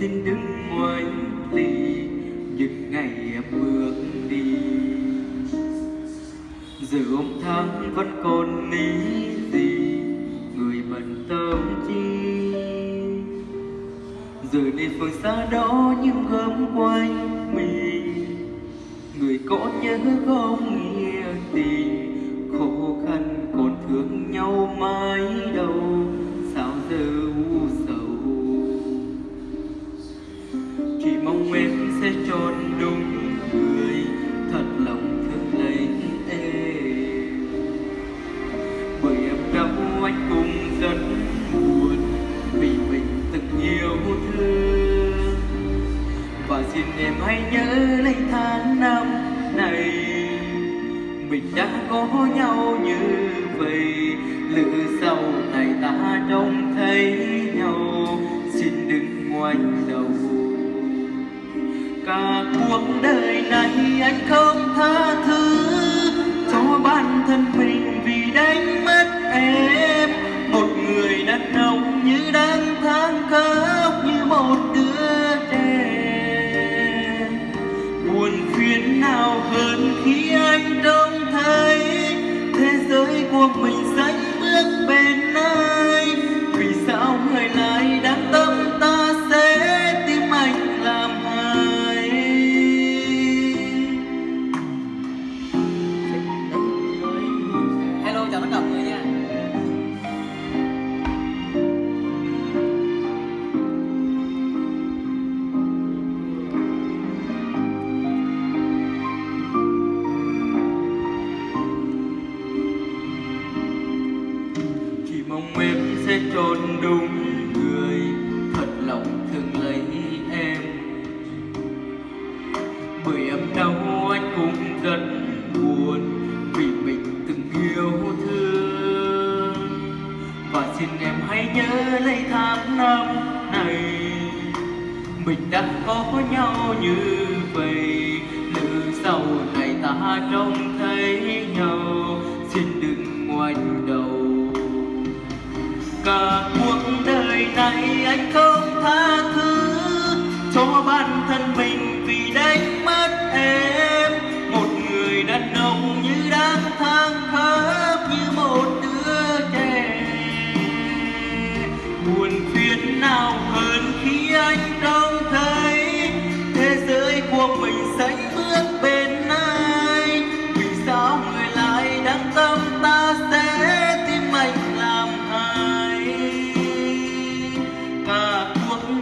xin đứng ngoài ly những ngày em bước đi. Giờ ông tháng vẫn còn nghĩ gì, người bận tâm chi? Giờ đây phương xa đó những gớm quanh mình người có nhớ không nghe tình khó khăn còn thương nhau mãi đó em hãy nhớ lấy tháng năm này. Mình đã có nhau như vậy. Lỡ sau này ta trông thấy nhau. Xin đừng ngoảnh đầu. Cả cuộc đời này anh không tha thứ cho bản thân mình vì đánh mất em. Nào hơn khi anh trông thấy thế giới của mình sánh bước bên ai? Vì sao người lại đang tâm ta sẽ tim anh làm hại hello, chào tất cả mọi người. Em sẽ chọn đúng người. Thật lòng thương lấy em. Bởi em đau, anh cũng rất buồn vì mình từng yêu thương. Và xin em hãy nhớ lấy tháng năm này. Mình đã có nhau như vậy. Lỡ sau này ta trông thấy nhau. Xin đừng ngoảnh đầu. Ngày này anh không tha.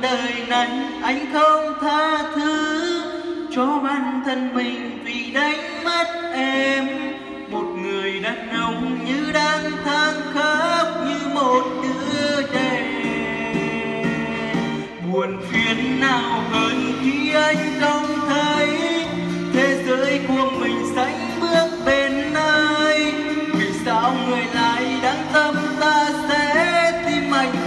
Đời này, anh không tha thứ. Cho bản thân mình vì đánh mất em, một người đàn ông như đang than khóc như một đứa trẻ. Buồn phiền nào hơn khi anh không thấy thế giới của mình